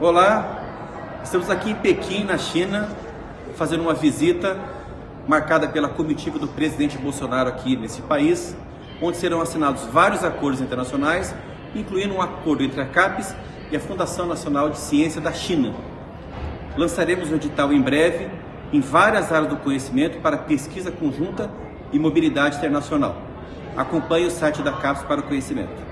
Olá, estamos aqui em Pequim, na China, fazendo uma visita marcada pela comitiva do presidente Bolsonaro aqui nesse país, onde serão assinados vários acordos internacionais, incluindo um acordo entre a CAPES e a Fundação Nacional de Ciência da China. Lançaremos o edital em breve em várias áreas do conhecimento para pesquisa conjunta e mobilidade internacional. Acompanhe o site da CAPES para o conhecimento.